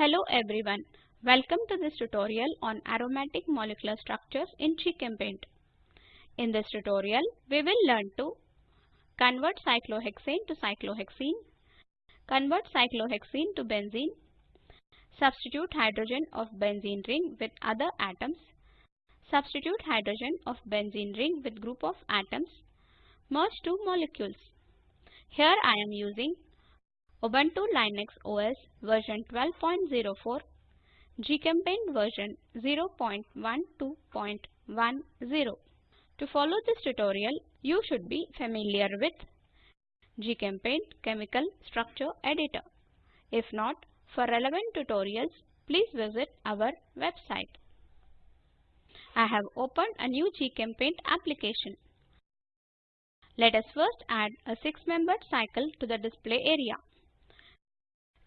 Hello everyone. Welcome to this tutorial on aromatic molecular structures in GChemPaint. In this tutorial, we will learn to convert cyclohexane to cyclohexene, convert cyclohexene to benzene, substitute hydrogen of benzene ring with other atoms, substitute hydrogen of benzene ring with group of atoms, merge two molecules. Here I am using Ubuntu Linux OS version 12.04, GChemPaint version 0.12.10. To follow this tutorial, you should be familiar with GChemPaint Chemical Structure Editor. If not, for relevant tutorials, please visit our website. I have opened a new GChemPaint application. Let us first add a six-membered cycle to the display area.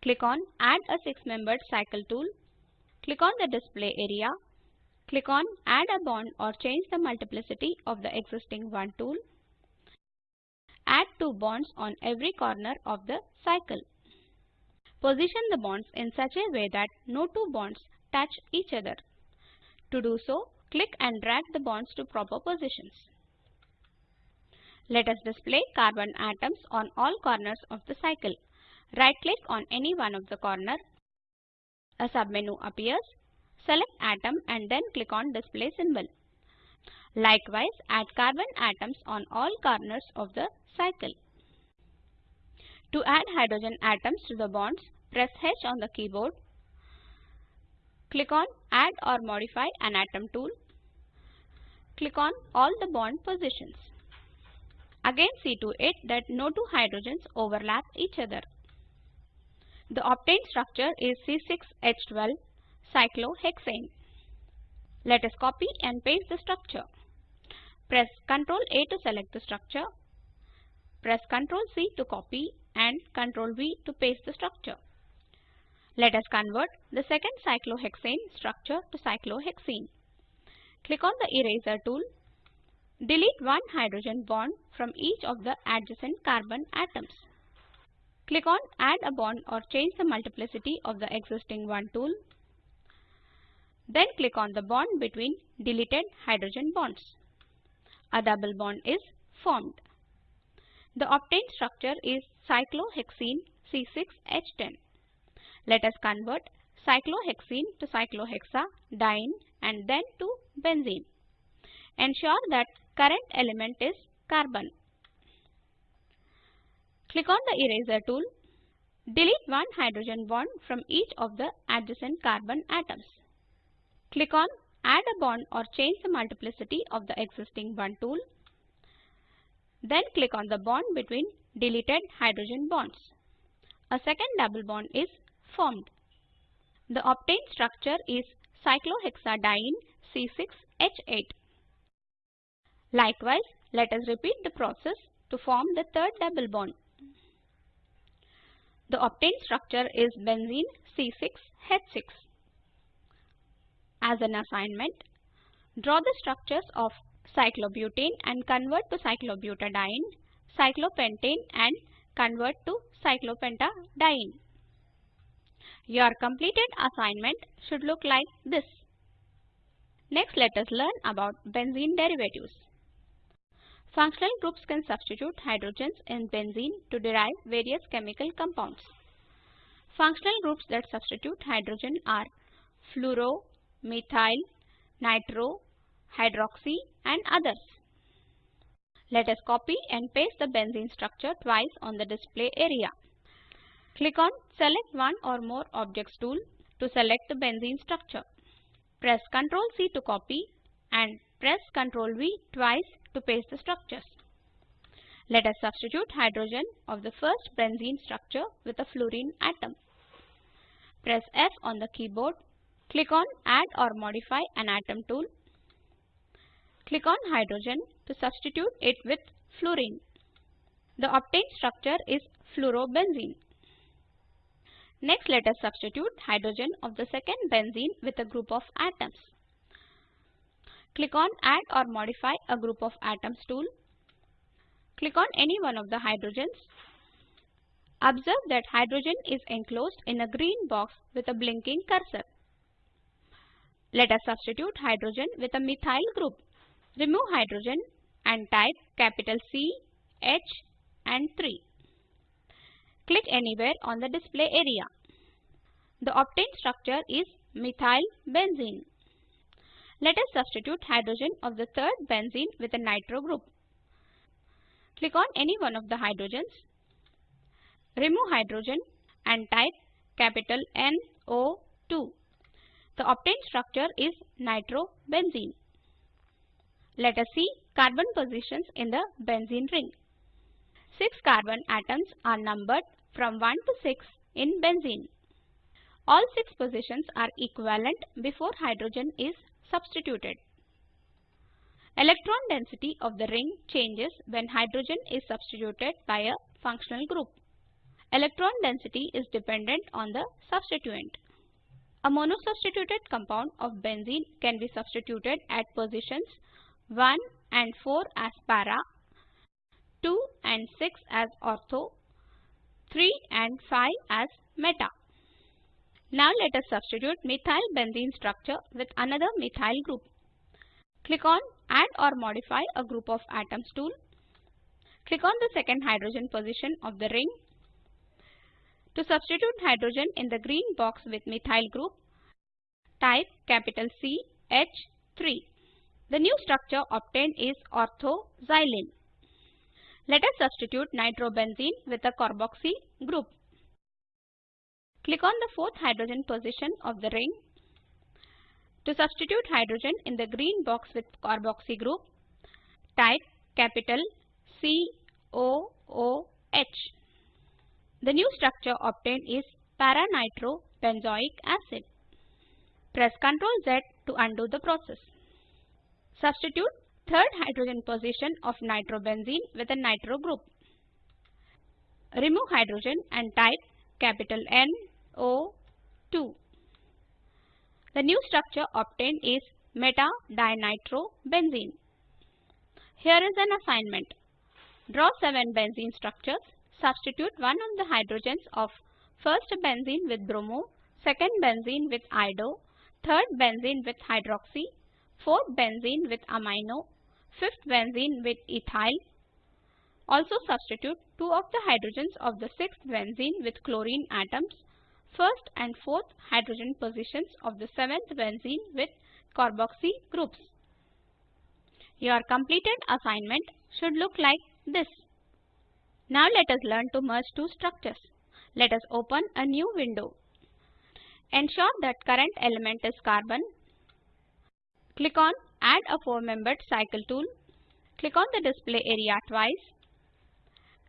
Click on Add a six-membered cycle tool. Click on the display area. Click on Add a bond or change the multiplicity of the existing one tool. Add two bonds on every corner of the cycle. Position the bonds in such a way that no two bonds touch each other. To do so, click and drag the bonds to proper positions. Let us display carbon atoms on all corners of the cycle. Right click on any one of the corner. A submenu appears. Select atom and then click on display symbol. Likewise, add carbon atoms on all corners of the cycle. To add hydrogen atoms to the bonds, press H on the keyboard. Click on Add or Modify an Atom tool. Click on all the bond positions. Again see to it that no two hydrogens overlap each other. The obtained structure is C6H12 cyclohexane. Let us copy and paste the structure. Press Ctrl A to select the structure. Press Ctrl C to copy and Ctrl V to paste the structure. Let us convert the second cyclohexane structure to cyclohexene. Click on the eraser tool. Delete one hydrogen bond from each of the adjacent carbon atoms. Click on Add a bond or change the multiplicity of the existing one tool. Then click on the bond between deleted hydrogen bonds. A double bond is formed. The obtained structure is cyclohexene C6H10. Let us convert cyclohexene to cyclohexadiene and then to benzene. Ensure that current element is carbon. Click on the eraser tool. Delete one hydrogen bond from each of the adjacent carbon atoms. Click on Add a bond or change the multiplicity of the existing one tool. Then click on the bond between deleted hydrogen bonds. A second double bond is formed. The obtained structure is cyclohexadiene C6H8. Likewise, let us repeat the process to form the third double bond. The obtained structure is benzene C6H6. As an assignment, draw the structures of cyclobutane and convert to cyclobutadiene, cyclopentane and convert to cyclopentadiene. Your completed assignment should look like this. Next let us learn about benzene derivatives. Functional groups can substitute hydrogens in benzene to derive various chemical compounds. Functional groups that substitute hydrogen are fluoro, methyl, nitro, hydroxy and others. Let us copy and paste the benzene structure twice on the display area. Click on Select one or more objects tool to select the benzene structure. Press Ctrl C to copy and press Ctrl V twice to paste the structures. Let us substitute hydrogen of the first benzene structure with a fluorine atom. Press F on the keyboard. Click on Add or Modify an Atom tool. Click on hydrogen to substitute it with fluorine. The obtained structure is fluorobenzene. Next let us substitute hydrogen of the second benzene with a group of atoms. Click on Add or Modify a group of atoms tool. Click on any one of the hydrogens. Observe that hydrogen is enclosed in a green box with a blinking cursor. Let us substitute hydrogen with a methyl group. Remove hydrogen and type capital C, H and 3. Click anywhere on the display area. The obtained structure is methyl benzene. Let us substitute hydrogen of the third benzene with a nitro group. Click on any one of the hydrogens. Remove hydrogen and type capital NO2. The obtained structure is nitrobenzene. Let us see carbon positions in the benzene ring. 6 carbon atoms are numbered from 1 to 6 in benzene. All 6 positions are equivalent before hydrogen is substituted. Electron density of the ring changes when hydrogen is substituted by a functional group. Electron density is dependent on the substituent. A monosubstituted compound of benzene can be substituted at positions 1 and 4 as para, 2 and 6 as ortho, 3 and 5 as meta. Now let us substitute methyl benzene structure with another methyl group. Click on Add or Modify a group of atoms tool. Click on the second hydrogen position of the ring. To substitute hydrogen in the green box with methyl group, type capital C H3. The new structure obtained is orthoxylene. Let us substitute nitrobenzene with a carboxy group. Click on the fourth hydrogen position of the ring. To substitute hydrogen in the green box with carboxy group, type capital COOH. The new structure obtained is para-nitrobenzoic acid. Press Ctrl Z to undo the process. Substitute third hydrogen position of nitrobenzene with a nitro group. Remove hydrogen and type capital N O2. The new structure obtained is meta-dinitrobenzene. Here is an assignment. Draw 7 benzene structures. Substitute one of the hydrogens of first benzene with bromo, second benzene with iodo, third benzene with hydroxy, fourth benzene with amino, fifth benzene with ethyl. Also substitute two of the hydrogens of the sixth benzene with chlorine atoms first and fourth hydrogen positions of the seventh benzene with carboxy groups. Your completed assignment should look like this. Now let us learn to merge two structures. Let us open a new window. Ensure that current element is carbon. Click on Add a four-membered cycle tool. Click on the display area twice.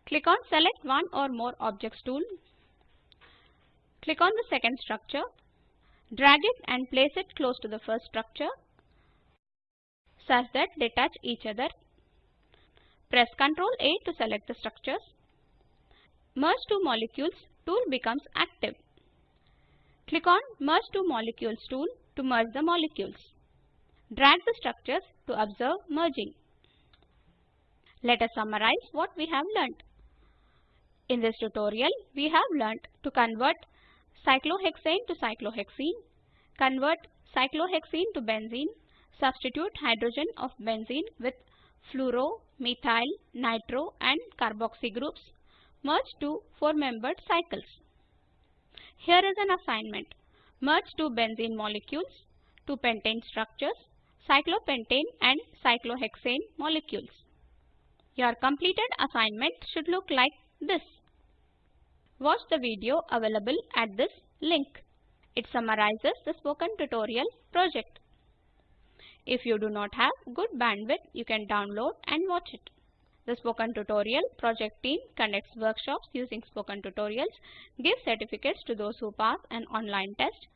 Click on Select one or more objects tool. Click on the second structure. Drag it and place it close to the first structure such that they touch each other. Press Ctrl A to select the structures. Merge two molecules tool becomes active. Click on Merge two molecules tool to merge the molecules. Drag the structures to observe merging. Let us summarize what we have learnt. In this tutorial, we have learnt to convert cyclohexane to cyclohexene, convert cyclohexene to benzene, substitute hydrogen of benzene with fluoro, methyl, nitro and carboxy groups, merge two four-membered cycles. Here is an assignment. Merge two benzene molecules, two pentane structures, cyclopentane and cyclohexane molecules. Your completed assignment should look like this. Watch the video available at this link. It summarizes the spoken tutorial project. If you do not have good bandwidth, you can download and watch it. The Spoken Tutorial project team conducts workshops using Spoken Tutorials, gives certificates to those who pass an online test.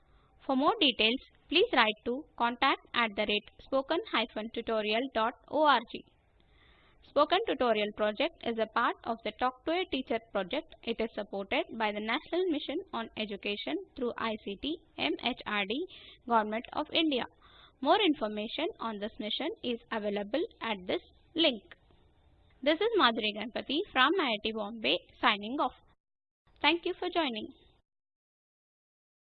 For more details, please write to contact at the rate spoken-tutorial.org. Spoken Tutorial project is a part of the Talk to a Teacher project. It is supported by the National Mission on Education through ICT MHRD Government of India. More information on this mission is available at this link. This is Madhuri Ganpati from IIT Bombay signing off. Thank you for joining.